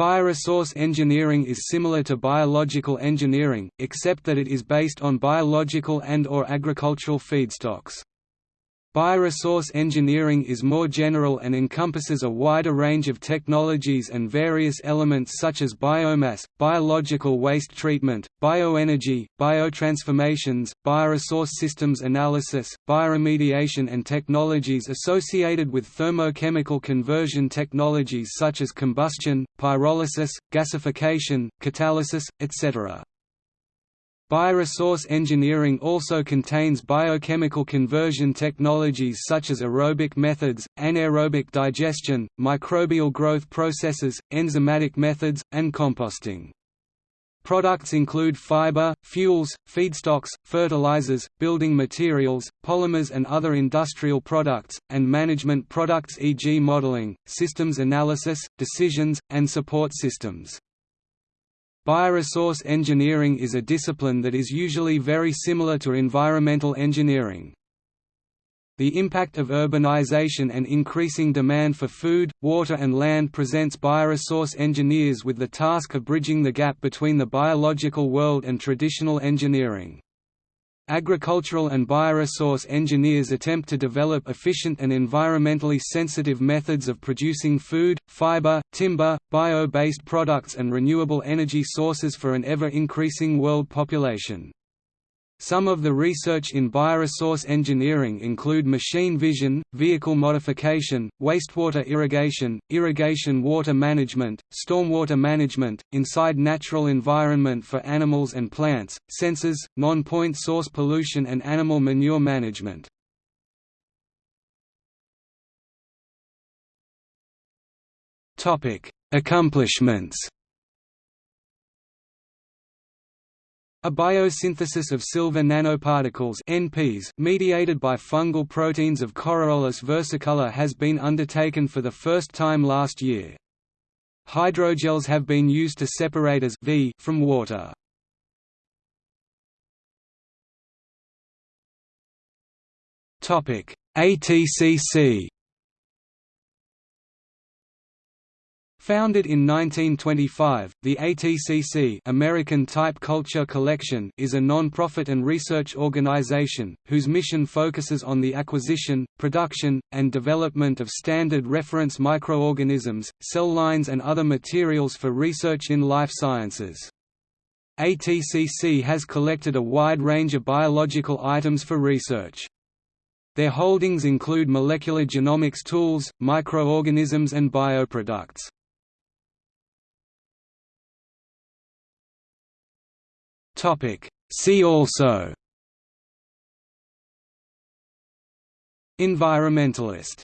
Bioresource engineering is similar to biological engineering, except that it is based on biological and or agricultural feedstocks. Bioresource engineering is more general and encompasses a wider range of technologies and various elements such as biomass, biological waste treatment, bioenergy, biotransformations, bioresource systems analysis, bioremediation and technologies associated with thermochemical conversion technologies such as combustion, pyrolysis, gasification, catalysis, etc. Bioresource engineering also contains biochemical conversion technologies such as aerobic methods, anaerobic digestion, microbial growth processes, enzymatic methods, and composting. Products include fiber, fuels, feedstocks, fertilizers, building materials, polymers and other industrial products, and management products e.g. modeling, systems analysis, decisions, and support systems. Bioresource engineering is a discipline that is usually very similar to environmental engineering. The impact of urbanization and increasing demand for food, water and land presents bioresource engineers with the task of bridging the gap between the biological world and traditional engineering. Agricultural and bioresource engineers attempt to develop efficient and environmentally sensitive methods of producing food, fiber, timber, bio-based products and renewable energy sources for an ever-increasing world population. Some of the research in bioresource engineering include machine vision, vehicle modification, wastewater irrigation, irrigation water management, stormwater management, inside natural environment for animals and plants, sensors, non-point source pollution and animal manure management. Accomplishments A biosynthesis of silver nanoparticles NPs mediated by fungal proteins of Coriolus versicolor has been undertaken for the first time last year. Hydrogels have been used to separate as v from water. ATCC Founded in 1925, the ATCC American Type Culture Collection is a non-profit and research organization, whose mission focuses on the acquisition, production, and development of standard reference microorganisms, cell lines and other materials for research in life sciences. ATCC has collected a wide range of biological items for research. Their holdings include molecular genomics tools, microorganisms and bioproducts. See also. Environmentalist